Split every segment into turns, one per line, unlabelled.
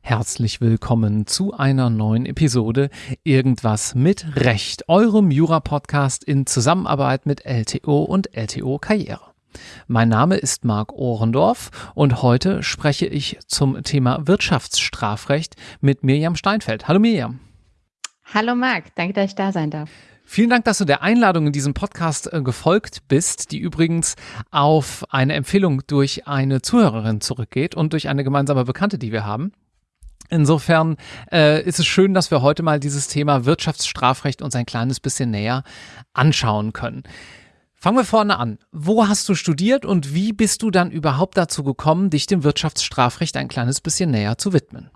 Herzlich willkommen zu einer neuen Episode Irgendwas mit Recht, eurem Jura-Podcast in Zusammenarbeit mit LTO und LTO Karriere. Mein Name ist Marc Ohrendorf und heute spreche ich zum Thema Wirtschaftsstrafrecht mit Mirjam Steinfeld. Hallo Mirjam.
Hallo Marc, danke, dass ich da sein darf.
Vielen Dank, dass du der Einladung in diesem Podcast äh, gefolgt bist, die übrigens auf eine Empfehlung durch eine Zuhörerin zurückgeht und durch eine gemeinsame Bekannte, die wir haben. Insofern äh, ist es schön, dass wir heute mal dieses Thema Wirtschaftsstrafrecht uns ein kleines bisschen näher anschauen können. Fangen wir vorne an. Wo hast du studiert und wie bist du dann überhaupt dazu gekommen, dich dem Wirtschaftsstrafrecht ein kleines bisschen näher zu widmen?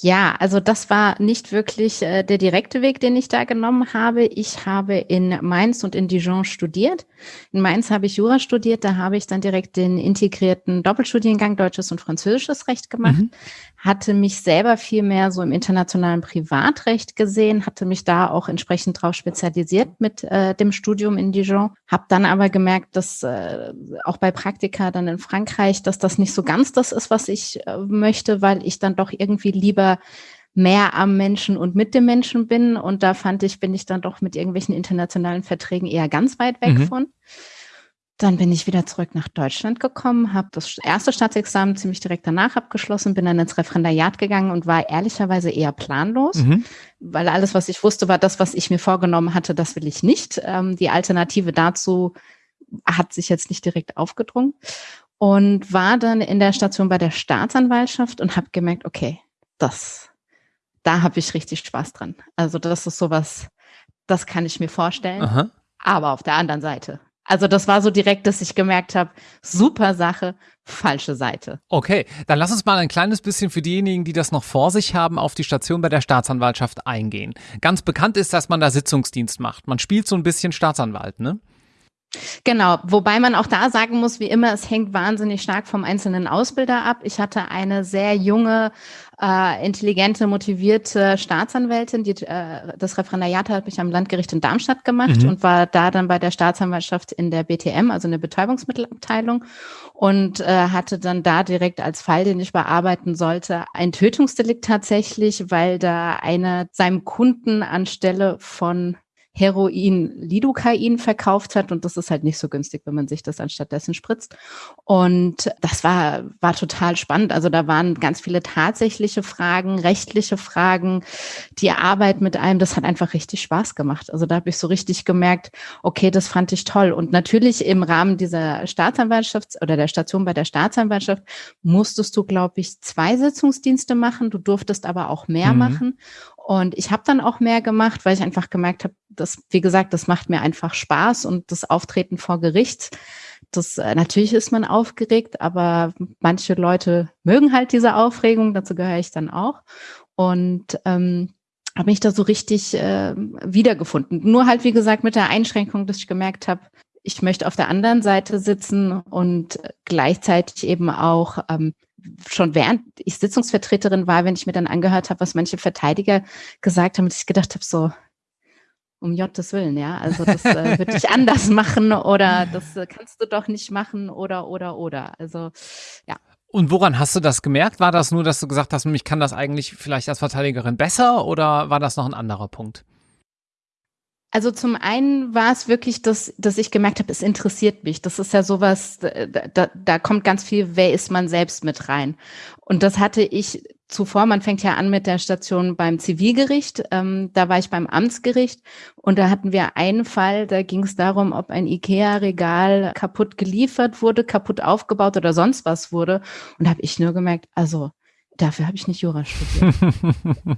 Ja, also das war nicht wirklich äh, der direkte Weg, den ich da genommen habe. Ich habe in Mainz und in Dijon studiert. In Mainz habe ich Jura studiert, da habe ich dann direkt den integrierten Doppelstudiengang Deutsches und Französisches Recht gemacht. Mhm. Hatte mich selber viel mehr so im internationalen Privatrecht gesehen, hatte mich da auch entsprechend drauf spezialisiert mit äh, dem Studium in Dijon. Habe dann aber gemerkt, dass äh, auch bei Praktika dann in Frankreich, dass das nicht so ganz das ist, was ich äh, möchte, weil ich dann doch irgendwie lieber mehr am Menschen und mit dem Menschen bin. Und da fand ich, bin ich dann doch mit irgendwelchen internationalen Verträgen eher ganz weit weg mhm. von. Dann bin ich wieder zurück nach Deutschland gekommen, habe das erste Staatsexamen ziemlich direkt danach abgeschlossen, bin dann ins Referendariat gegangen und war ehrlicherweise eher planlos, mhm. weil alles, was ich wusste, war das, was ich mir vorgenommen hatte, das will ich nicht. Ähm, die Alternative dazu hat sich jetzt nicht direkt aufgedrungen und war dann in der Station bei der Staatsanwaltschaft und habe gemerkt, okay, das, da habe ich richtig Spaß dran. Also das ist sowas, das kann ich mir vorstellen. Aha. Aber auf der anderen Seite. Also das war so direkt, dass ich gemerkt habe, super Sache, falsche Seite.
Okay, dann lass uns mal ein kleines bisschen für diejenigen, die das noch vor sich haben, auf die Station bei der Staatsanwaltschaft eingehen. Ganz bekannt ist, dass man da Sitzungsdienst macht. Man spielt so ein bisschen Staatsanwalt, ne?
Genau, wobei man auch da sagen muss, wie immer, es hängt wahnsinnig stark vom einzelnen Ausbilder ab. Ich hatte eine sehr junge, äh, intelligente, motivierte Staatsanwältin, die äh, das Referendariat hat mich am Landgericht in Darmstadt gemacht mhm. und war da dann bei der Staatsanwaltschaft in der BTM, also in der Betäubungsmittelabteilung und äh, hatte dann da direkt als Fall, den ich bearbeiten sollte, ein Tötungsdelikt tatsächlich, weil da einer seinem Kunden anstelle von Heroin Lidocain verkauft hat und das ist halt nicht so günstig, wenn man sich das anstattdessen spritzt. Und das war, war total spannend. Also da waren ganz viele tatsächliche Fragen, rechtliche Fragen, die Arbeit mit einem, das hat einfach richtig Spaß gemacht. Also da habe ich so richtig gemerkt, okay, das fand ich toll. Und natürlich im Rahmen dieser Staatsanwaltschaft oder der Station bei der Staatsanwaltschaft musstest du, glaube ich, zwei Sitzungsdienste machen. Du durftest aber auch mehr mhm. machen. Und ich habe dann auch mehr gemacht, weil ich einfach gemerkt habe, dass, wie gesagt, das macht mir einfach Spaß und das Auftreten vor Gericht. Das äh, natürlich ist man aufgeregt, aber manche Leute mögen halt diese Aufregung, dazu gehöre ich dann auch. Und ähm, habe mich da so richtig äh, wiedergefunden. Nur halt, wie gesagt, mit der Einschränkung, dass ich gemerkt habe, ich möchte auf der anderen Seite sitzen und gleichzeitig eben auch ähm, schon während ich Sitzungsvertreterin war, wenn ich mir dann angehört habe, was manche Verteidiger gesagt haben, dass ich gedacht habe, so, um Gottes Willen, ja, also das äh, würde ich anders machen oder das äh, kannst du doch nicht machen oder, oder, oder. Also, ja.
Und woran hast du das gemerkt? War das nur, dass du gesagt hast, ich kann das eigentlich vielleicht als Verteidigerin besser oder war das noch ein anderer Punkt?
Also zum einen war es wirklich, dass, dass ich gemerkt habe, es interessiert mich. Das ist ja sowas, da, da kommt ganz viel, wer ist man selbst mit rein. Und das hatte ich zuvor, man fängt ja an mit der Station beim Zivilgericht, ähm, da war ich beim Amtsgericht und da hatten wir einen Fall, da ging es darum, ob ein IKEA-Regal kaputt geliefert wurde, kaputt aufgebaut oder sonst was wurde. Und da habe ich nur gemerkt, also Dafür habe ich nicht Jura studiert.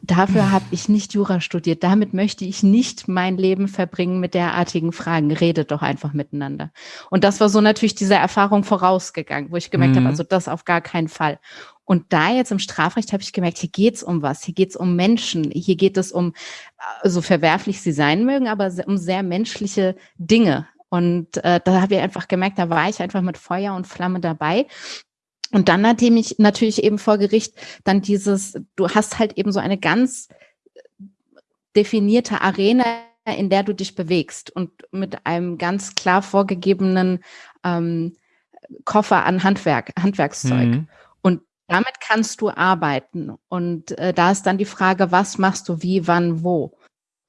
Dafür habe ich nicht Jura studiert. Damit möchte ich nicht mein Leben verbringen mit derartigen Fragen. Redet doch einfach miteinander. Und das war so natürlich diese Erfahrung vorausgegangen, wo ich gemerkt mhm. habe, also das auf gar keinen Fall. Und da jetzt im Strafrecht habe ich gemerkt, hier geht's um was, hier geht's um Menschen, hier geht es um, so also verwerflich sie sein mögen, aber um sehr menschliche Dinge. Und äh, da habe ich einfach gemerkt, da war ich einfach mit Feuer und Flamme dabei. Und dann nachdem ich natürlich eben vor Gericht dann dieses, du hast halt eben so eine ganz definierte Arena, in der du dich bewegst und mit einem ganz klar vorgegebenen ähm, Koffer an Handwerk, Handwerkszeug. Mhm. Und damit kannst du arbeiten. Und äh, da ist dann die Frage, was machst du wie, wann, wo?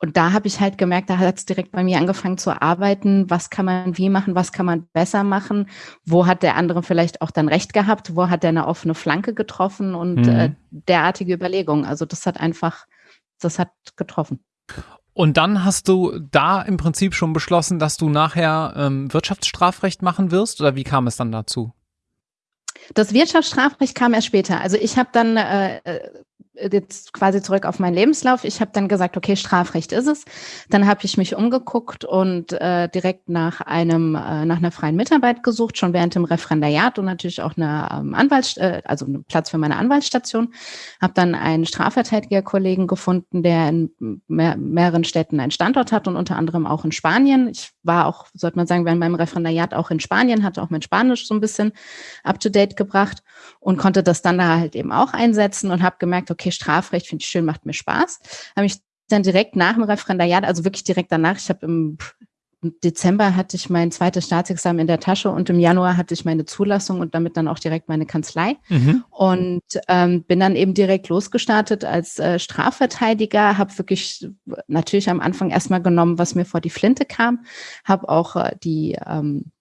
Und da habe ich halt gemerkt, da hat es direkt bei mir angefangen zu arbeiten. Was kann man wie machen? Was kann man besser machen? Wo hat der andere vielleicht auch dann recht gehabt? Wo hat er eine offene Flanke getroffen? Und mhm. äh, derartige Überlegungen. Also das hat einfach, das hat getroffen.
Und dann hast du da im Prinzip schon beschlossen, dass du nachher ähm, Wirtschaftsstrafrecht machen wirst? Oder wie kam es dann dazu?
Das Wirtschaftsstrafrecht kam erst später. Also ich habe dann äh, äh jetzt quasi zurück auf meinen Lebenslauf. Ich habe dann gesagt, okay, Strafrecht ist es. Dann habe ich mich umgeguckt und äh, direkt nach einem äh, nach einer freien Mitarbeit gesucht, schon während dem Referendariat und natürlich auch eine ähm, Anwalts äh, also einen Platz für meine Anwaltsstation. Habe dann einen Strafverteidigerkollegen gefunden, der in mehr, mehreren Städten einen Standort hat und unter anderem auch in Spanien. Ich war auch, sollte man sagen, während meinem Referendariat auch in Spanien, hatte auch mein Spanisch so ein bisschen up to date gebracht und konnte das dann da halt eben auch einsetzen und habe gemerkt, okay, okay, Strafrecht finde ich schön, macht mir Spaß. Habe ich dann direkt nach dem Referendariat, also wirklich direkt danach, ich habe im Dezember hatte ich mein zweites Staatsexamen in der Tasche und im Januar hatte ich meine Zulassung und damit dann auch direkt meine Kanzlei mhm. und ähm, bin dann eben direkt losgestartet als äh, Strafverteidiger, habe wirklich natürlich am Anfang erstmal genommen, was mir vor die Flinte kam, habe auch äh, die ähm,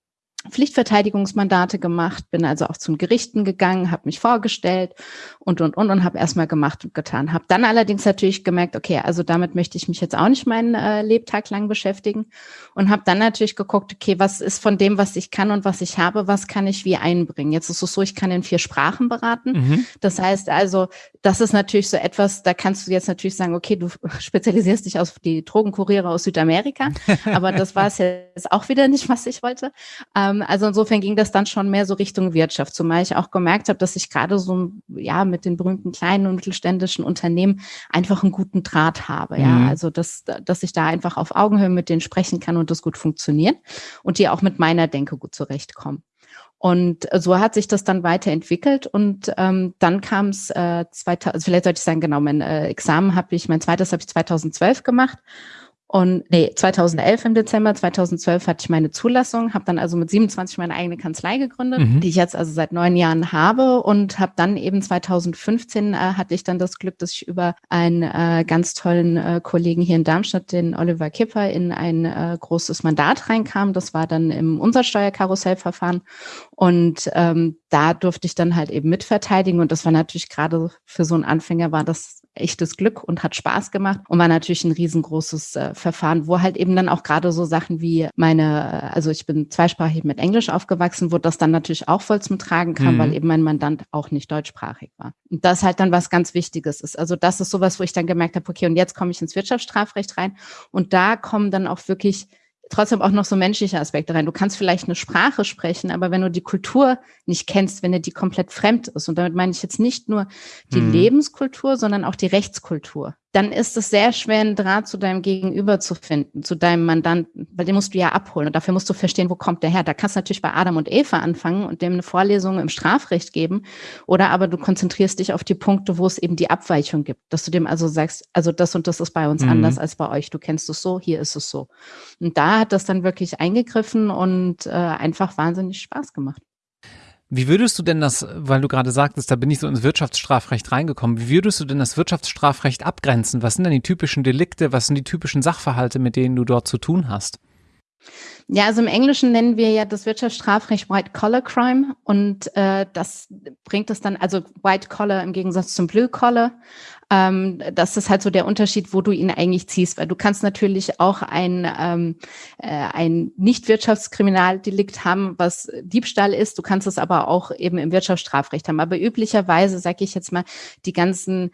Pflichtverteidigungsmandate gemacht, bin also auch zum Gerichten gegangen, habe mich vorgestellt und und und und habe erstmal gemacht und getan. Habe dann allerdings natürlich gemerkt, okay, also damit möchte ich mich jetzt auch nicht meinen äh, Lebtag lang beschäftigen und habe dann natürlich geguckt, okay, was ist von dem, was ich kann und was ich habe, was kann ich wie einbringen? Jetzt ist es so, ich kann in vier Sprachen beraten. Mhm. Das heißt also, das ist natürlich so etwas, da kannst du jetzt natürlich sagen, okay, du spezialisierst dich auf die Drogenkuriere aus Südamerika, aber das war es jetzt auch wieder nicht, was ich wollte. Ähm, ähm, also insofern ging das dann schon mehr so Richtung Wirtschaft, zumal ich auch gemerkt habe, dass ich gerade so ja mit den berühmten kleinen und mittelständischen Unternehmen einfach einen guten Draht habe. Mhm. Ja, also dass, dass ich da einfach auf Augenhöhe mit denen sprechen kann und das gut funktioniert und die auch mit meiner Denke gut zurechtkommen. Und so hat sich das dann weiterentwickelt und ähm, dann kam es, äh, 2000, also vielleicht sollte ich sagen, genau, mein äh, Examen habe ich, mein zweites habe ich 2012 gemacht und nee, 2011 im Dezember, 2012 hatte ich meine Zulassung, habe dann also mit 27 meine eigene Kanzlei gegründet, mhm. die ich jetzt also seit neun Jahren habe und habe dann eben 2015 äh, hatte ich dann das Glück, dass ich über einen äh, ganz tollen äh, Kollegen hier in Darmstadt, den Oliver Kipper, in ein äh, großes Mandat reinkam. Das war dann im Umsatzsteuerkarussellverfahren und ähm, da durfte ich dann halt eben mitverteidigen und das war natürlich gerade für so einen Anfänger war das echtes Glück und hat Spaß gemacht und war natürlich ein riesengroßes äh, Verfahren, wo halt eben dann auch gerade so Sachen wie meine, also ich bin zweisprachig mit Englisch aufgewachsen, wo das dann natürlich auch voll zum Tragen kam, mhm. weil eben mein Mandant auch nicht deutschsprachig war. Und das halt dann was ganz Wichtiges ist. Also das ist sowas, wo ich dann gemerkt habe, okay, und jetzt komme ich ins Wirtschaftsstrafrecht rein und da kommen dann auch wirklich trotzdem auch noch so menschliche Aspekte rein. Du kannst vielleicht eine Sprache sprechen, aber wenn du die Kultur nicht kennst, wenn dir die komplett fremd ist, und damit meine ich jetzt nicht nur die mhm. Lebenskultur, sondern auch die Rechtskultur dann ist es sehr schwer, einen Draht zu deinem Gegenüber zu finden, zu deinem Mandanten, weil den musst du ja abholen und dafür musst du verstehen, wo kommt der her. Da kannst du natürlich bei Adam und Eva anfangen und dem eine Vorlesung im Strafrecht geben oder aber du konzentrierst dich auf die Punkte, wo es eben die Abweichung gibt, dass du dem also sagst, also das und das ist bei uns mhm. anders als bei euch. Du kennst es so, hier ist es so. Und da hat das dann wirklich eingegriffen und äh, einfach wahnsinnig Spaß gemacht.
Wie würdest du denn das, weil du gerade sagtest, da bin ich so ins Wirtschaftsstrafrecht reingekommen, wie würdest du denn das Wirtschaftsstrafrecht abgrenzen? Was sind denn die typischen Delikte, was sind die typischen Sachverhalte, mit denen du dort zu tun hast?
Ja, also im Englischen nennen wir ja das Wirtschaftsstrafrecht White Collar Crime und äh, das bringt es dann, also White Collar im Gegensatz zum Blue Collar. Ähm, das ist halt so der Unterschied, wo du ihn eigentlich ziehst, weil du kannst natürlich auch ein, ähm, äh, ein Nicht-Wirtschaftskriminaldelikt haben, was Diebstahl ist. Du kannst es aber auch eben im Wirtschaftsstrafrecht haben. Aber üblicherweise, sage ich jetzt mal, die ganzen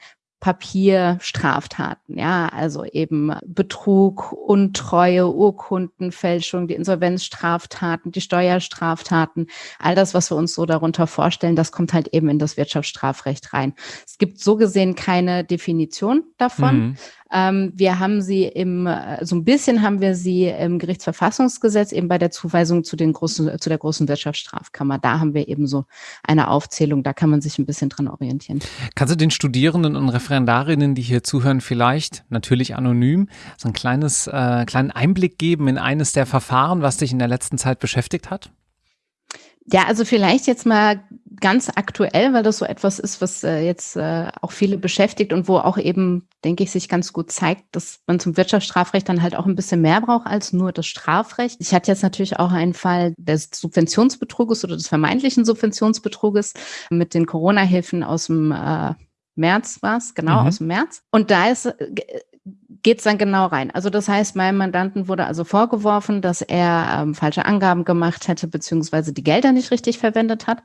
Papierstraftaten, ja, also eben Betrug, Untreue, Urkundenfälschung, die Insolvenzstraftaten, die Steuerstraftaten, all das, was wir uns so darunter vorstellen, das kommt halt eben in das Wirtschaftsstrafrecht rein. Es gibt so gesehen keine Definition davon. Mhm. Ähm, wir haben sie im, äh, so ein bisschen haben wir sie im Gerichtsverfassungsgesetz eben bei der Zuweisung zu den großen, zu der großen Wirtschaftsstrafkammer. Da haben wir eben so eine Aufzählung. Da kann man sich ein bisschen dran orientieren.
Kannst du den Studierenden und Referendarinnen, die hier zuhören, vielleicht natürlich anonym so ein kleines, äh, kleinen Einblick geben in eines der Verfahren, was dich in der letzten Zeit beschäftigt hat?
Ja, also vielleicht jetzt mal ganz aktuell, weil das so etwas ist, was äh, jetzt äh, auch viele beschäftigt und wo auch eben, denke ich, sich ganz gut zeigt, dass man zum Wirtschaftsstrafrecht dann halt auch ein bisschen mehr braucht als nur das Strafrecht. Ich hatte jetzt natürlich auch einen Fall des Subventionsbetruges oder des vermeintlichen Subventionsbetruges mit den Corona-Hilfen aus dem äh, März war es, genau, mhm. aus dem März. Und da ist äh, geht es dann genau rein. Also das heißt, meinem Mandanten wurde also vorgeworfen, dass er ähm, falsche Angaben gemacht hätte, beziehungsweise die Gelder nicht richtig verwendet hat.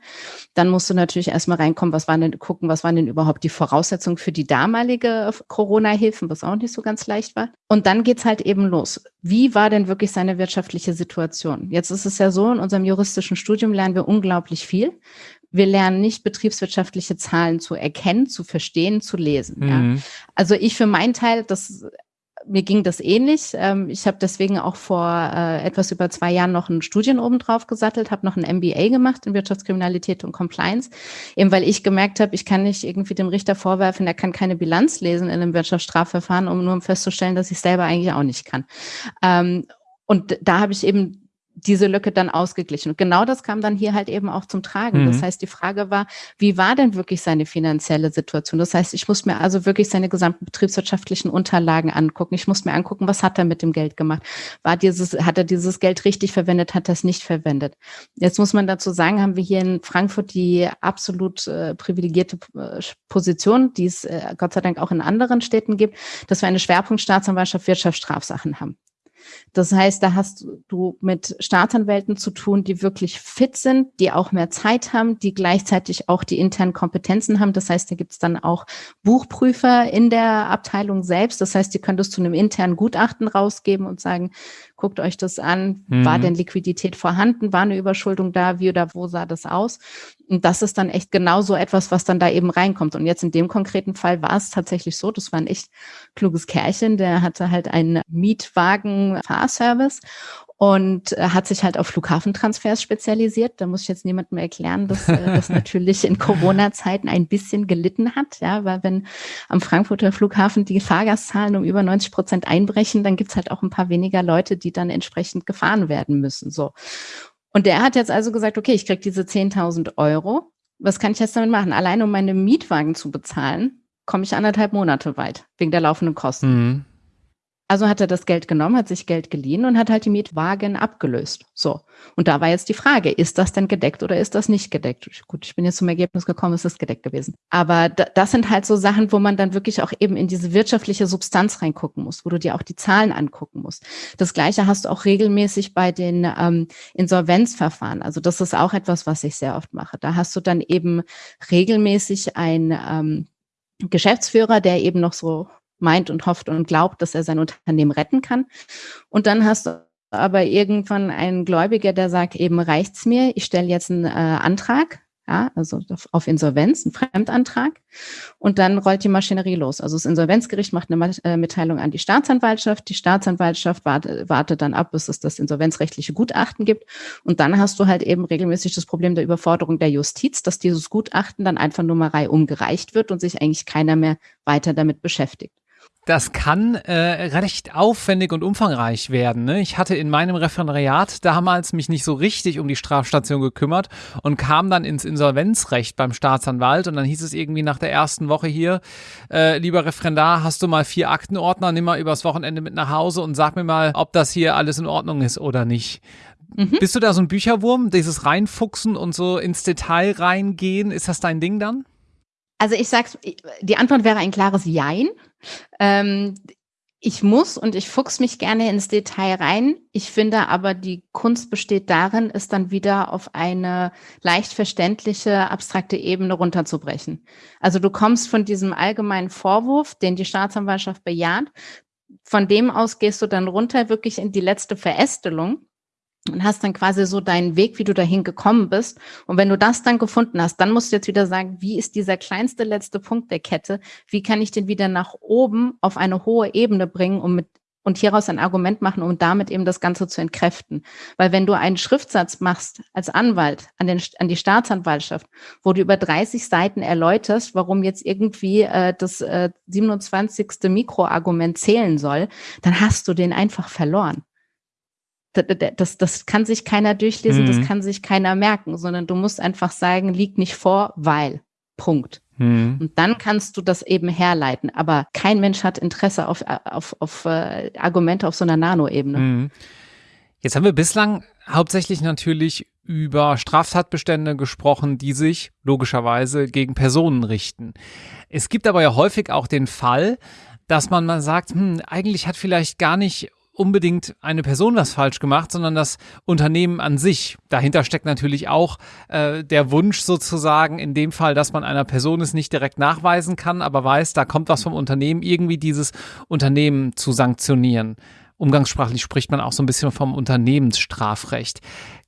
Dann musst du natürlich erstmal reinkommen, was waren denn, gucken, was waren denn überhaupt die Voraussetzungen für die damalige Corona-Hilfen, was auch nicht so ganz leicht war. Und dann geht's halt eben los. Wie war denn wirklich seine wirtschaftliche Situation? Jetzt ist es ja so, in unserem juristischen Studium lernen wir unglaublich viel. Wir lernen nicht betriebswirtschaftliche Zahlen zu erkennen, zu verstehen, zu lesen. Mhm. Ja. Also ich für meinen Teil, das mir ging das ähnlich. Ähm, ich habe deswegen auch vor äh, etwas über zwei Jahren noch einen Studien obendrauf gesattelt, habe noch ein MBA gemacht in Wirtschaftskriminalität und Compliance, eben weil ich gemerkt habe, ich kann nicht irgendwie dem Richter vorwerfen, er kann keine Bilanz lesen in einem Wirtschaftsstrafverfahren, um nur um festzustellen, dass ich selber eigentlich auch nicht kann. Ähm, und da habe ich eben diese Lücke dann ausgeglichen. Und genau das kam dann hier halt eben auch zum Tragen. Mhm. Das heißt, die Frage war, wie war denn wirklich seine finanzielle Situation? Das heißt, ich muss mir also wirklich seine gesamten betriebswirtschaftlichen Unterlagen angucken. Ich muss mir angucken, was hat er mit dem Geld gemacht? War dieses, hat er dieses Geld richtig verwendet? Hat er es nicht verwendet? Jetzt muss man dazu sagen, haben wir hier in Frankfurt die absolut äh, privilegierte äh, Position, die es äh, Gott sei Dank auch in anderen Städten gibt, dass wir eine Schwerpunktstaatsanwaltschaft Wirtschaftsstrafsachen haben. Das heißt, da hast du mit Staatsanwälten zu tun, die wirklich fit sind, die auch mehr Zeit haben, die gleichzeitig auch die internen Kompetenzen haben. Das heißt, da gibt es dann auch Buchprüfer in der Abteilung selbst. Das heißt, die können das zu einem internen Gutachten rausgeben und sagen, guckt euch das an, mhm. war denn Liquidität vorhanden, war eine Überschuldung da, wie oder wo sah das aus? Und das ist dann echt genau so etwas, was dann da eben reinkommt. Und jetzt in dem konkreten Fall war es tatsächlich so, das war ein echt kluges Kerlchen, der hatte halt einen Mietwagen-Fahrservice und äh, hat sich halt auf Flughafentransfers spezialisiert. Da muss ich jetzt niemandem erklären, dass äh, das natürlich in Corona-Zeiten ein bisschen gelitten hat, ja, weil wenn am Frankfurter Flughafen die Fahrgastzahlen um über 90 Prozent einbrechen, dann gibt's halt auch ein paar weniger Leute, die dann entsprechend gefahren werden müssen. So. Und der hat jetzt also gesagt, okay, ich krieg diese 10.000 Euro. Was kann ich jetzt damit machen? Allein um meine Mietwagen zu bezahlen, komme ich anderthalb Monate weit, wegen der laufenden Kosten. Mhm. Also hat er das Geld genommen, hat sich Geld geliehen und hat halt die Mietwagen abgelöst. So. Und da war jetzt die Frage, ist das denn gedeckt oder ist das nicht gedeckt? Gut, ich bin jetzt zum Ergebnis gekommen, es ist gedeckt gewesen. Aber das sind halt so Sachen, wo man dann wirklich auch eben in diese wirtschaftliche Substanz reingucken muss, wo du dir auch die Zahlen angucken musst. Das Gleiche hast du auch regelmäßig bei den ähm, Insolvenzverfahren. Also das ist auch etwas, was ich sehr oft mache. Da hast du dann eben regelmäßig ein ähm, Geschäftsführer, der eben noch so meint und hofft und glaubt, dass er sein Unternehmen retten kann. Und dann hast du aber irgendwann einen Gläubiger, der sagt, eben reicht's mir, ich stelle jetzt einen äh, Antrag, ja, also auf Insolvenz, einen Fremdantrag. Und dann rollt die Maschinerie los. Also das Insolvenzgericht macht eine äh, Mitteilung an die Staatsanwaltschaft. Die Staatsanwaltschaft wartet, wartet dann ab, bis es das insolvenzrechtliche Gutachten gibt. Und dann hast du halt eben regelmäßig das Problem der Überforderung der Justiz, dass dieses Gutachten dann einfach mal umgereicht wird und sich eigentlich keiner mehr weiter damit beschäftigt.
Das kann äh, recht aufwendig und umfangreich werden. Ne? Ich hatte in meinem Referendariat damals mich nicht so richtig um die Strafstation gekümmert und kam dann ins Insolvenzrecht beim Staatsanwalt und dann hieß es irgendwie nach der ersten Woche hier, äh, lieber Referendar, hast du mal vier Aktenordner, nimm mal übers Wochenende mit nach Hause und sag mir mal, ob das hier alles in Ordnung ist oder nicht. Mhm. Bist du da so ein Bücherwurm, dieses Reinfuchsen und so ins Detail reingehen? Ist das dein Ding dann?
Also ich sag's, die Antwort wäre ein klares Jein. Ähm, ich muss und ich fuchs mich gerne ins Detail rein. Ich finde aber, die Kunst besteht darin, es dann wieder auf eine leicht verständliche, abstrakte Ebene runterzubrechen. Also du kommst von diesem allgemeinen Vorwurf, den die Staatsanwaltschaft bejaht, von dem aus gehst du dann runter wirklich in die letzte Verästelung und hast dann quasi so deinen Weg, wie du dahin gekommen bist. Und wenn du das dann gefunden hast, dann musst du jetzt wieder sagen, wie ist dieser kleinste letzte Punkt der Kette? Wie kann ich den wieder nach oben auf eine hohe Ebene bringen, um mit und hieraus ein Argument machen, um damit eben das Ganze zu entkräften. Weil wenn du einen Schriftsatz machst als Anwalt an, den, an die Staatsanwaltschaft, wo du über 30 Seiten erläuterst, warum jetzt irgendwie äh, das äh, 27. Mikroargument zählen soll, dann hast du den einfach verloren das, das kann sich keiner durchlesen, mhm. das kann sich keiner merken, sondern du musst einfach sagen, liegt nicht vor, weil. Punkt. Mhm. Und dann kannst du das eben herleiten. Aber kein Mensch hat Interesse auf, auf, auf uh, Argumente auf so einer Nanoebene. Mhm.
Jetzt haben wir bislang hauptsächlich natürlich über Straftatbestände gesprochen, die sich logischerweise gegen Personen richten. Es gibt aber ja häufig auch den Fall, dass man mal sagt, hm, eigentlich hat vielleicht gar nicht unbedingt eine Person was falsch gemacht, sondern das Unternehmen an sich. Dahinter steckt natürlich auch äh, der Wunsch sozusagen in dem Fall, dass man einer Person es nicht direkt nachweisen kann, aber weiß, da kommt was vom Unternehmen, irgendwie dieses Unternehmen zu sanktionieren. Umgangssprachlich spricht man auch so ein bisschen vom Unternehmensstrafrecht.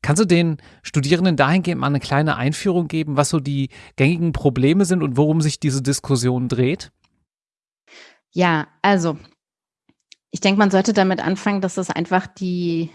Kannst du den Studierenden dahingehend mal eine kleine Einführung geben, was so die gängigen Probleme sind und worum sich diese Diskussion dreht?
Ja, also ich denke, man sollte damit anfangen, dass es einfach die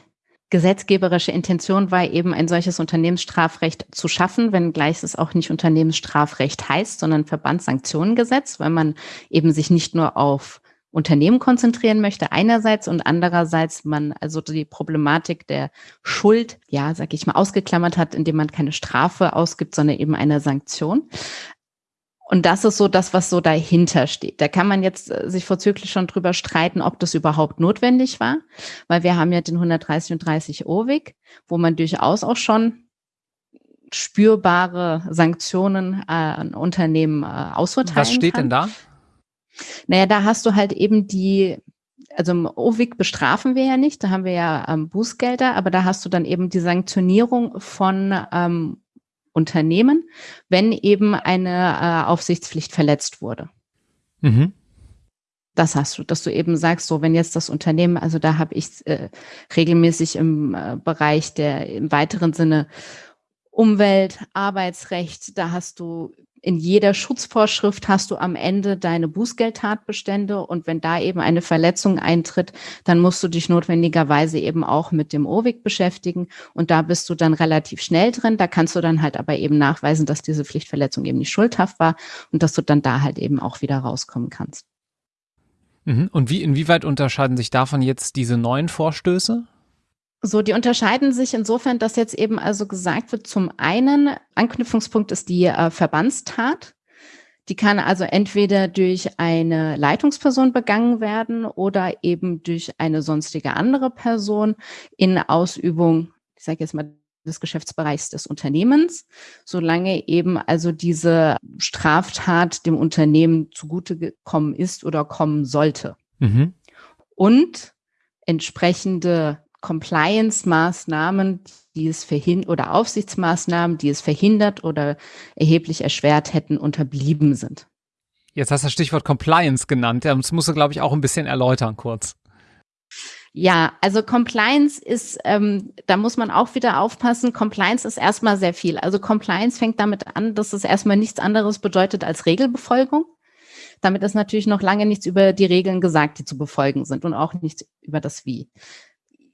gesetzgeberische Intention war, eben ein solches Unternehmensstrafrecht zu schaffen, wenngleich es auch nicht Unternehmensstrafrecht heißt, sondern Verbandssanktionengesetz, weil man eben sich nicht nur auf Unternehmen konzentrieren möchte, einerseits und andererseits man also die Problematik der Schuld, ja, sag ich mal, ausgeklammert hat, indem man keine Strafe ausgibt, sondern eben eine Sanktion. Und das ist so das, was so dahinter steht. Da kann man jetzt äh, sich vorzüglich schon drüber streiten, ob das überhaupt notwendig war, weil wir haben ja den 130 und 30 OWIG, wo man durchaus auch schon spürbare Sanktionen äh, an Unternehmen äh, ausurteilen
Was steht
kann.
denn da?
Naja, da hast du halt eben die, also im OWIG bestrafen wir ja nicht, da haben wir ja ähm, Bußgelder, aber da hast du dann eben die Sanktionierung von ähm, Unternehmen, wenn eben eine äh, Aufsichtspflicht verletzt wurde. Mhm. Das hast du, dass du eben sagst, so wenn jetzt das Unternehmen, also da habe ich äh, regelmäßig im äh, Bereich der im weiteren Sinne Umwelt, Arbeitsrecht, da hast du in jeder Schutzvorschrift hast du am Ende deine Bußgeldtatbestände und wenn da eben eine Verletzung eintritt, dann musst du dich notwendigerweise eben auch mit dem OWIG beschäftigen und da bist du dann relativ schnell drin. Da kannst du dann halt aber eben nachweisen, dass diese Pflichtverletzung eben nicht schuldhaft war und dass du dann da halt eben auch wieder rauskommen kannst.
Mhm. Und wie, inwieweit unterscheiden sich davon jetzt diese neuen Vorstöße?
So, die unterscheiden sich insofern, dass jetzt eben also gesagt wird, zum einen, Anknüpfungspunkt ist die äh, Verbandstat. Die kann also entweder durch eine Leitungsperson begangen werden oder eben durch eine sonstige andere Person in Ausübung, ich sage jetzt mal, des Geschäftsbereichs des Unternehmens, solange eben also diese Straftat dem Unternehmen zugute gekommen ist oder kommen sollte. Mhm. Und entsprechende Compliance-Maßnahmen, die es verhindert oder Aufsichtsmaßnahmen, die es verhindert oder erheblich erschwert hätten, unterblieben sind.
Jetzt hast du das Stichwort Compliance genannt. Das musst du, glaube ich, auch ein bisschen erläutern kurz.
Ja, also Compliance ist, ähm, da muss man auch wieder aufpassen. Compliance ist erstmal sehr viel. Also Compliance fängt damit an, dass es erstmal nichts anderes bedeutet als Regelbefolgung. Damit ist natürlich noch lange nichts über die Regeln gesagt, die zu befolgen sind und auch nichts über das Wie.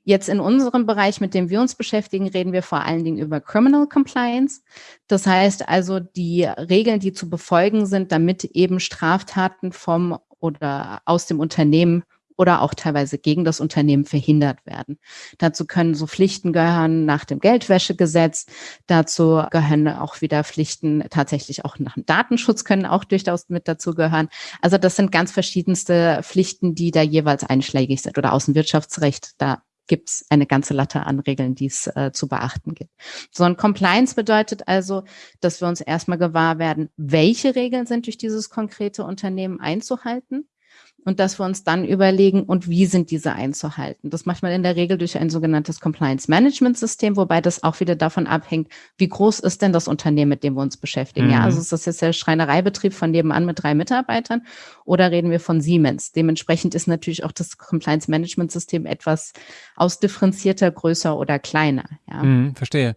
Jetzt in unserem Bereich, mit dem wir uns beschäftigen, reden wir vor allen Dingen über Criminal Compliance. Das heißt also die Regeln, die zu befolgen sind, damit eben Straftaten vom oder aus dem Unternehmen oder auch teilweise gegen das Unternehmen verhindert werden. Dazu können so Pflichten gehören nach dem Geldwäschegesetz. Dazu gehören auch wieder Pflichten tatsächlich auch nach dem Datenschutz können auch durchaus mit dazu gehören. Also das sind ganz verschiedenste Pflichten, die da jeweils einschlägig sind oder Außenwirtschaftsrecht. Da gibt es eine ganze Latte an Regeln, die es äh, zu beachten gibt. So ein Compliance bedeutet also, dass wir uns erstmal gewahr werden, welche Regeln sind durch dieses konkrete Unternehmen einzuhalten. Und dass wir uns dann überlegen, und wie sind diese einzuhalten. Das macht man in der Regel durch ein sogenanntes Compliance Management System, wobei das auch wieder davon abhängt, wie groß ist denn das Unternehmen, mit dem wir uns beschäftigen. Mhm. Ja, also ist das jetzt der Schreinereibetrieb von nebenan mit drei Mitarbeitern oder reden wir von Siemens? Dementsprechend ist natürlich auch das Compliance Management System etwas ausdifferenzierter, größer oder kleiner.
Ja. Mhm, verstehe.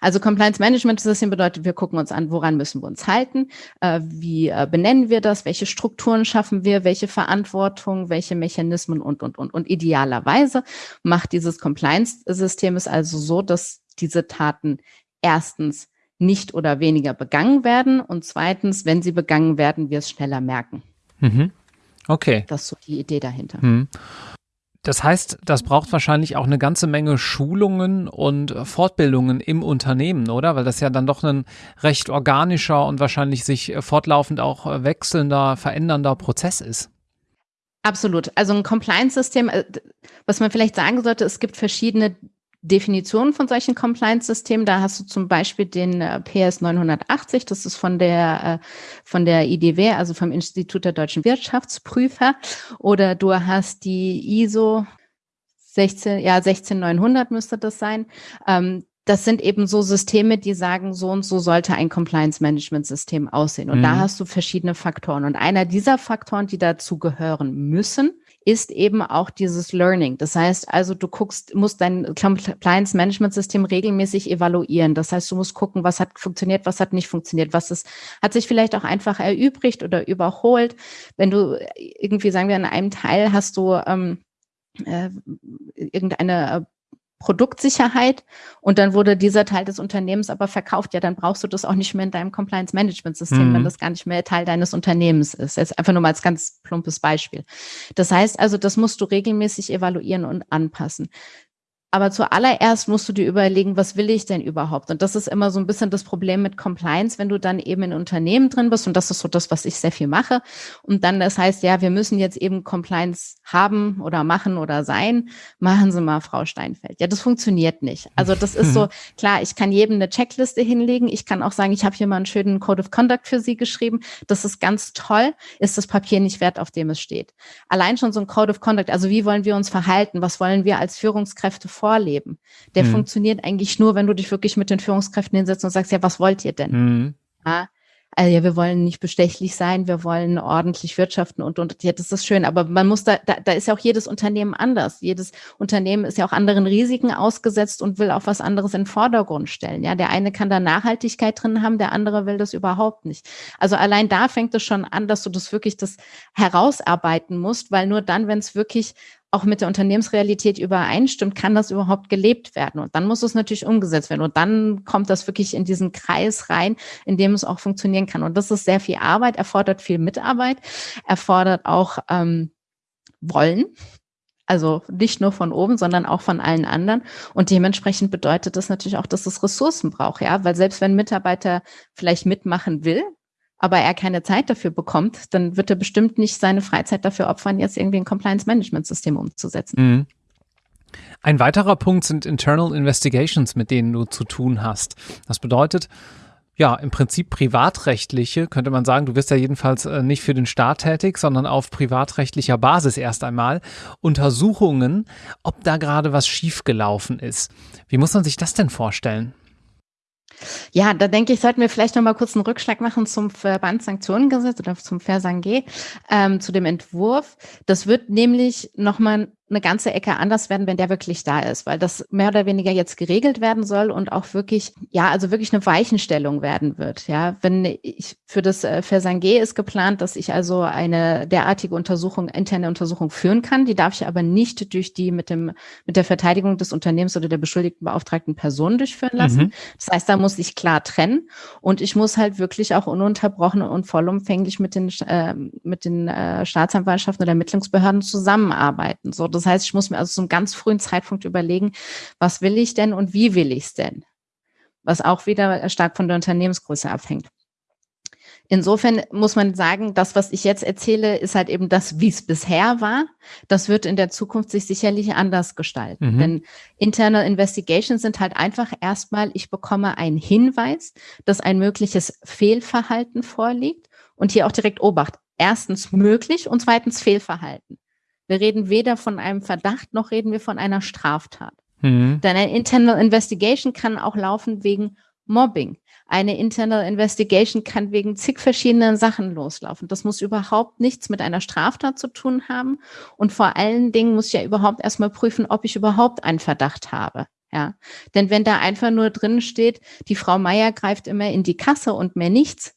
Also Compliance Management System bedeutet, wir gucken uns an, woran müssen wir uns halten, äh, wie äh, benennen wir das, welche Strukturen schaffen wir, welche Verantwortung, welche Mechanismen und, und, und. Und idealerweise macht dieses Compliance-System es also so, dass diese Taten erstens nicht oder weniger begangen werden und zweitens, wenn sie begangen werden, wir es schneller merken.
Mhm. Okay.
Das ist so die Idee dahinter.
Mhm. Das heißt, das braucht wahrscheinlich auch eine ganze Menge Schulungen und Fortbildungen im Unternehmen, oder? Weil das ja dann doch ein recht organischer und wahrscheinlich sich fortlaufend auch wechselnder, verändernder Prozess ist.
Absolut. Also ein Compliance-System, äh, was man vielleicht sagen sollte, es gibt verschiedene Definitionen von solchen Compliance-Systemen. Da hast du zum Beispiel den äh, PS 980, das ist von der, äh, von der IDW, also vom Institut der deutschen Wirtschaftsprüfer. Oder du hast die ISO 16, ja, 16900 müsste das sein. Ähm, das sind eben so Systeme, die sagen, so und so sollte ein Compliance-Management-System aussehen. Und mhm. da hast du verschiedene Faktoren. Und einer dieser Faktoren, die dazu gehören müssen, ist eben auch dieses Learning. Das heißt also, du guckst, musst dein Compliance Management System regelmäßig evaluieren. Das heißt, du musst gucken, was hat funktioniert, was hat nicht funktioniert, was ist, hat sich vielleicht auch einfach erübrigt oder überholt. Wenn du irgendwie, sagen wir, in einem Teil hast du ähm, äh, irgendeine Produktsicherheit und dann wurde dieser Teil des Unternehmens aber verkauft. Ja, dann brauchst du das auch nicht mehr in deinem Compliance Management System, mhm. wenn das gar nicht mehr Teil deines Unternehmens ist. Jetzt einfach nur mal als ganz plumpes Beispiel. Das heißt also, das musst du regelmäßig evaluieren und anpassen. Aber zuallererst musst du dir überlegen, was will ich denn überhaupt? Und das ist immer so ein bisschen das Problem mit Compliance, wenn du dann eben in Unternehmen drin bist. Und das ist so das, was ich sehr viel mache. Und dann das heißt, ja, wir müssen jetzt eben Compliance haben oder machen oder sein. Machen Sie mal, Frau Steinfeld. Ja, das funktioniert nicht. Also das ist so, klar, ich kann jedem eine Checkliste hinlegen. Ich kann auch sagen, ich habe hier mal einen schönen Code of Conduct für Sie geschrieben. Das ist ganz toll. Ist das Papier nicht wert, auf dem es steht. Allein schon so ein Code of Conduct. Also wie wollen wir uns verhalten? Was wollen wir als Führungskräfte vorleben. Der mhm. funktioniert eigentlich nur, wenn du dich wirklich mit den Führungskräften hinsetzt und sagst, ja, was wollt ihr denn? Mhm. Ja, also ja, wir wollen nicht bestechlich sein, wir wollen ordentlich wirtschaften und, und ja, das ist schön. Aber man muss da, da, da ist ja auch jedes Unternehmen anders. Jedes Unternehmen ist ja auch anderen Risiken ausgesetzt und will auch was anderes in den Vordergrund stellen. Ja, der eine kann da Nachhaltigkeit drin haben, der andere will das überhaupt nicht. Also allein da fängt es schon an, dass du das wirklich das herausarbeiten musst, weil nur dann, wenn es wirklich auch mit der Unternehmensrealität übereinstimmt, kann das überhaupt gelebt werden. Und dann muss es natürlich umgesetzt werden. Und dann kommt das wirklich in diesen Kreis rein, in dem es auch funktionieren kann. Und das ist sehr viel Arbeit, erfordert viel Mitarbeit, erfordert auch ähm, Wollen. Also nicht nur von oben, sondern auch von allen anderen. Und dementsprechend bedeutet das natürlich auch, dass es Ressourcen braucht, ja, weil selbst wenn ein Mitarbeiter vielleicht mitmachen will, aber er keine Zeit dafür bekommt, dann wird er bestimmt nicht seine Freizeit dafür opfern, jetzt irgendwie ein Compliance-Management-System umzusetzen. Mhm.
Ein weiterer Punkt sind Internal Investigations, mit denen du zu tun hast. Das bedeutet, ja, im Prinzip privatrechtliche, könnte man sagen, du wirst ja jedenfalls äh, nicht für den Staat tätig, sondern auf privatrechtlicher Basis erst einmal Untersuchungen, ob da gerade was schiefgelaufen ist. Wie muss man sich das denn vorstellen?
Ja, da denke ich, sollten wir vielleicht noch mal kurz einen Rückschlag machen zum Verbandssanktionengesetz oder zum Versangé, ähm, zu dem Entwurf. Das wird nämlich noch mal eine ganze Ecke anders werden, wenn der wirklich da ist, weil das mehr oder weniger jetzt geregelt werden soll und auch wirklich, ja, also wirklich eine Weichenstellung werden wird. Ja, wenn ich für das äh, Versangé ist geplant, dass ich also eine derartige Untersuchung, interne Untersuchung führen kann. Die darf ich aber nicht durch die mit dem, mit der Verteidigung des Unternehmens oder der beschuldigten beauftragten Person durchführen lassen. Mhm. Das heißt, da muss ich klar trennen und ich muss halt wirklich auch ununterbrochen und vollumfänglich mit den, äh, mit den äh, Staatsanwaltschaften oder Ermittlungsbehörden zusammenarbeiten. So, das heißt, ich muss mir also zum ganz frühen Zeitpunkt überlegen, was will ich denn und wie will ich es denn? Was auch wieder stark von der Unternehmensgröße abhängt. Insofern muss man sagen, das, was ich jetzt erzähle, ist halt eben das, wie es bisher war. Das wird in der Zukunft sich sicherlich anders gestalten. Mhm. Denn Internal Investigations sind halt einfach erstmal, ich bekomme einen Hinweis, dass ein mögliches Fehlverhalten vorliegt und hier auch direkt Obacht erstens möglich und zweitens Fehlverhalten. Wir reden weder von einem Verdacht noch reden wir von einer Straftat. Mhm. Denn eine Internal Investigation kann auch laufen wegen Mobbing. Eine Internal Investigation kann wegen zig verschiedenen Sachen loslaufen. Das muss überhaupt nichts mit einer Straftat zu tun haben. Und vor allen Dingen muss ich ja überhaupt erstmal prüfen, ob ich überhaupt einen Verdacht habe. Ja, denn wenn da einfach nur drin steht, die Frau Meier greift immer in die Kasse und mehr nichts,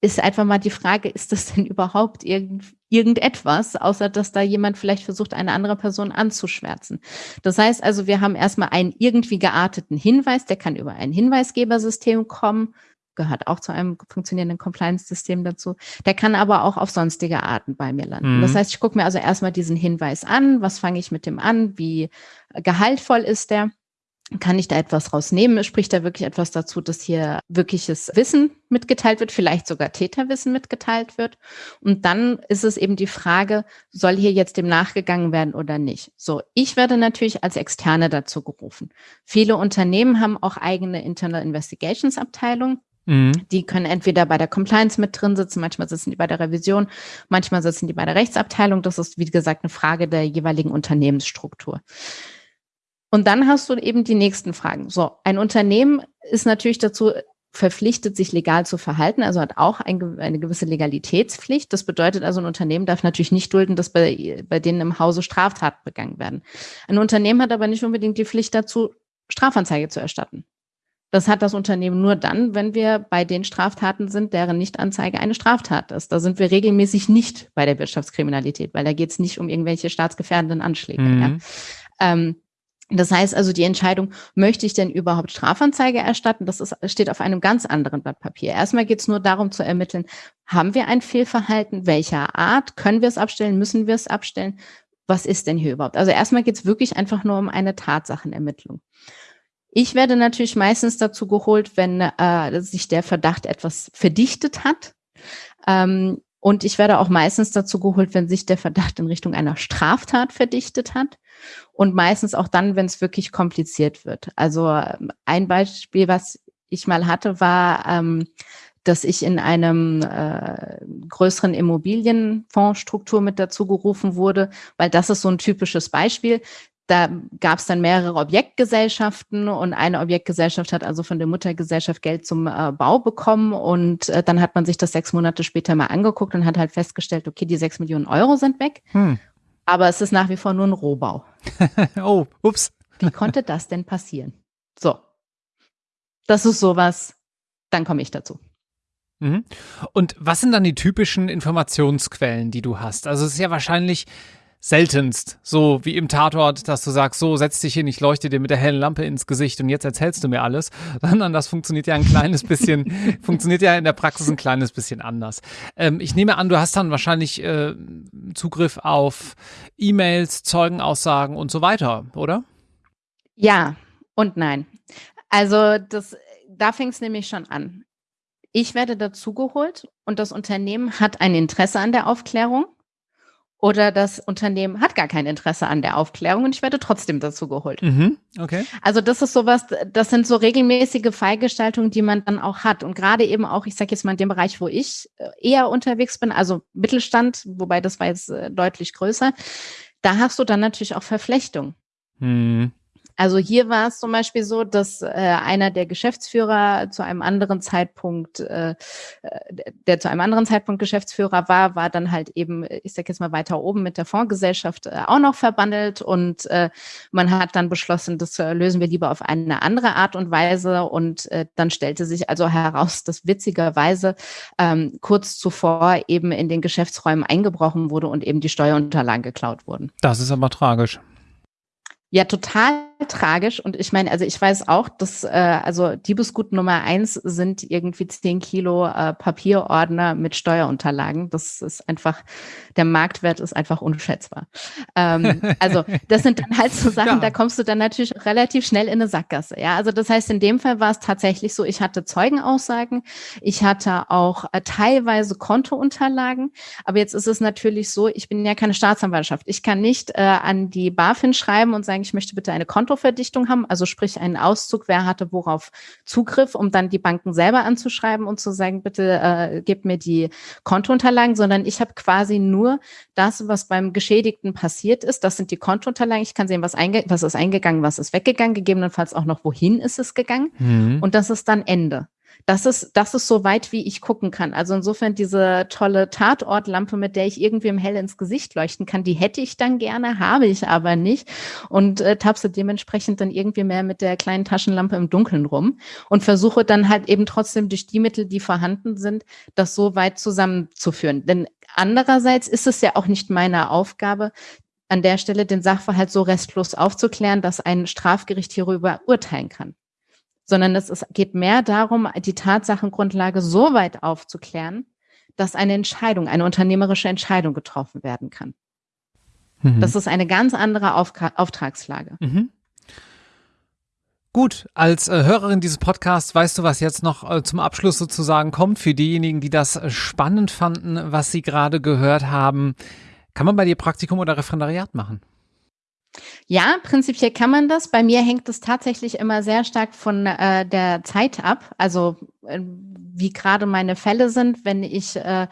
ist einfach mal die Frage, ist das denn überhaupt irgend, irgendetwas, außer dass da jemand vielleicht versucht, eine andere Person anzuschwärzen. Das heißt also, wir haben erstmal einen irgendwie gearteten Hinweis, der kann über ein Hinweisgebersystem kommen, gehört auch zu einem funktionierenden Compliance-System dazu. Der kann aber auch auf sonstige Arten bei mir landen. Mhm. Das heißt, ich gucke mir also erstmal diesen Hinweis an, was fange ich mit dem an, wie gehaltvoll ist der kann ich da etwas rausnehmen? Spricht da wirklich etwas dazu, dass hier wirkliches Wissen mitgeteilt wird, vielleicht sogar Täterwissen mitgeteilt wird? Und dann ist es eben die Frage, soll hier jetzt dem nachgegangen werden oder nicht? So, ich werde natürlich als Externe dazu gerufen. Viele Unternehmen haben auch eigene Internal Investigations Abteilungen. Mhm. Die können entweder bei der Compliance mit drin sitzen, manchmal sitzen die bei der Revision, manchmal sitzen die bei der Rechtsabteilung. Das ist, wie gesagt, eine Frage der jeweiligen Unternehmensstruktur. Und dann hast du eben die nächsten Fragen. So, ein Unternehmen ist natürlich dazu verpflichtet, sich legal zu verhalten, also hat auch ein, eine gewisse Legalitätspflicht. Das bedeutet also, ein Unternehmen darf natürlich nicht dulden, dass bei, bei denen im Hause Straftaten begangen werden. Ein Unternehmen hat aber nicht unbedingt die Pflicht dazu, Strafanzeige zu erstatten. Das hat das Unternehmen nur dann, wenn wir bei den Straftaten sind, deren Nichtanzeige eine Straftat ist. Da sind wir regelmäßig nicht bei der Wirtschaftskriminalität, weil da geht es nicht um irgendwelche staatsgefährdenden Anschläge. Mhm. Ja. Ähm, das heißt also, die Entscheidung, möchte ich denn überhaupt Strafanzeige erstatten, das ist, steht auf einem ganz anderen Blatt Papier. Erstmal geht es nur darum zu ermitteln, haben wir ein Fehlverhalten, welcher Art, können wir es abstellen, müssen wir es abstellen, was ist denn hier überhaupt? Also erstmal geht es wirklich einfach nur um eine Tatsachenermittlung. Ich werde natürlich meistens dazu geholt, wenn äh, sich der Verdacht etwas verdichtet hat. Ähm, und ich werde auch meistens dazu geholt, wenn sich der Verdacht in Richtung einer Straftat verdichtet hat und meistens auch dann, wenn es wirklich kompliziert wird. Also ein Beispiel, was ich mal hatte, war, ähm, dass ich in einem äh, größeren Immobilienfondsstruktur mit dazu gerufen wurde, weil das ist so ein typisches Beispiel. Da gab es dann mehrere Objektgesellschaften und eine Objektgesellschaft hat also von der Muttergesellschaft Geld zum äh, Bau bekommen und äh, dann hat man sich das sechs Monate später mal angeguckt und hat halt festgestellt, okay, die sechs Millionen Euro sind weg, hm. Aber es ist nach wie vor nur ein Rohbau.
oh, ups.
Wie konnte das denn passieren? So, das ist sowas, dann komme ich dazu.
Mhm. Und was sind dann die typischen Informationsquellen, die du hast? Also es ist ja wahrscheinlich seltenst, so wie im Tatort, dass du sagst, so setz dich hin, ich leuchte dir mit der hellen Lampe ins Gesicht und jetzt erzählst du mir alles, sondern das funktioniert ja ein kleines bisschen, funktioniert ja in der Praxis ein kleines bisschen anders. Ähm, ich nehme an, du hast dann wahrscheinlich äh, Zugriff auf E-Mails, Zeugenaussagen und so weiter, oder?
Ja und nein. Also das, da fing es nämlich schon an. Ich werde dazugeholt und das Unternehmen hat ein Interesse an der Aufklärung oder das Unternehmen hat gar kein Interesse an der Aufklärung und ich werde trotzdem dazu geholt. Mhm, okay. Also das ist sowas, das sind so regelmäßige Fallgestaltungen, die man dann auch hat. Und gerade eben auch, ich sage jetzt mal in dem Bereich, wo ich äh, eher unterwegs bin, also Mittelstand, wobei das war jetzt äh, deutlich größer, da hast du dann natürlich auch Verflechtung. Mhm. Also hier war es zum Beispiel so, dass äh, einer der Geschäftsführer zu einem anderen Zeitpunkt, äh, äh, der zu einem anderen Zeitpunkt Geschäftsführer war, war dann halt eben, ich sag jetzt mal weiter oben mit der Fondsgesellschaft äh, auch noch verbandelt und äh, man hat dann beschlossen, das äh, lösen wir lieber auf eine andere Art und Weise und äh, dann stellte sich also heraus, dass witzigerweise ähm, kurz zuvor eben in den Geschäftsräumen eingebrochen wurde und eben die Steuerunterlagen geklaut wurden.
Das ist aber tragisch.
Ja, total tragisch. Und ich meine, also ich weiß auch, dass äh, also Diebesgut Nummer eins sind irgendwie zehn Kilo äh, Papierordner mit Steuerunterlagen. Das ist einfach, der Marktwert ist einfach unschätzbar. Ähm, also das sind dann halt so Sachen, ja. da kommst du dann natürlich relativ schnell in eine Sackgasse. Ja, also das heißt, in dem Fall war es tatsächlich so, ich hatte Zeugenaussagen, ich hatte auch äh, teilweise Kontounterlagen, aber jetzt ist es natürlich so, ich bin ja keine Staatsanwaltschaft. Ich kann nicht äh, an die BaFin schreiben und sagen, ich möchte bitte eine Konto Kontoverdichtung haben, also sprich einen Auszug, wer hatte worauf Zugriff, um dann die Banken selber anzuschreiben und zu sagen, bitte äh, gebt mir die Kontounterlagen, sondern ich habe quasi nur das, was beim Geschädigten passiert ist. Das sind die Kontounterlagen. Ich kann sehen, was, einge was ist eingegangen, was ist weggegangen, gegebenenfalls auch noch, wohin ist es gegangen. Mhm. Und das ist dann Ende das ist, das ist so weit, wie ich gucken kann. Also insofern diese tolle Tatortlampe, mit der ich irgendwie im Hell ins Gesicht leuchten kann, die hätte ich dann gerne, habe ich aber nicht und äh, tapse dementsprechend dann irgendwie mehr mit der kleinen Taschenlampe im Dunkeln rum und versuche dann halt eben trotzdem durch die Mittel, die vorhanden sind, das so weit zusammenzuführen. Denn andererseits ist es ja auch nicht meine Aufgabe, an der Stelle den Sachverhalt so restlos aufzuklären, dass ein Strafgericht hierüber urteilen kann sondern es ist, geht mehr darum, die Tatsachengrundlage so weit aufzuklären, dass eine Entscheidung, eine unternehmerische Entscheidung getroffen werden kann. Mhm. Das ist eine ganz andere Auf Auftragslage. Mhm.
Gut, als äh, Hörerin dieses Podcasts weißt du, was jetzt noch äh, zum Abschluss sozusagen kommt. Für diejenigen, die das äh, spannend fanden, was sie gerade gehört haben, kann man bei dir Praktikum oder Referendariat machen?
Ja, prinzipiell kann man das. Bei mir hängt es tatsächlich immer sehr stark von äh, der Zeit ab. Also äh, wie gerade meine Fälle sind, wenn ich äh,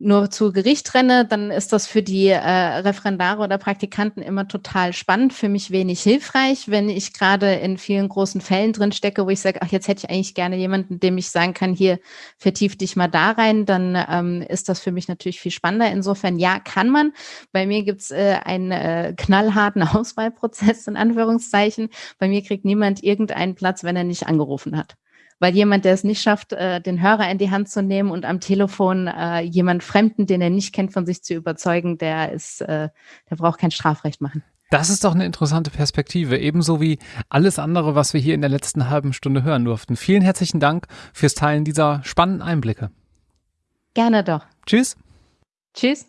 nur zu Gericht renne, dann ist das für die äh, Referendare oder Praktikanten immer total spannend, für mich wenig hilfreich, wenn ich gerade in vielen großen Fällen drin stecke, wo ich sage, ach, jetzt hätte ich eigentlich gerne jemanden, dem ich sagen kann, hier vertief dich mal da rein, dann ähm, ist das für mich natürlich viel spannender. Insofern ja, kann man. Bei mir gibt's äh, einen äh, knallharten Auswahlprozess in Anführungszeichen. Bei mir kriegt niemand irgendeinen Platz, wenn er nicht angerufen hat weil jemand, der es nicht schafft, äh, den Hörer in die Hand zu nehmen und am Telefon äh, jemand Fremden, den er nicht kennt, von sich zu überzeugen, der ist, äh, der braucht kein Strafrecht machen.
Das ist doch eine interessante Perspektive, ebenso wie alles andere, was wir hier in der letzten halben Stunde hören durften. Vielen herzlichen Dank fürs Teilen dieser spannenden Einblicke.
Gerne doch.
Tschüss.
Tschüss.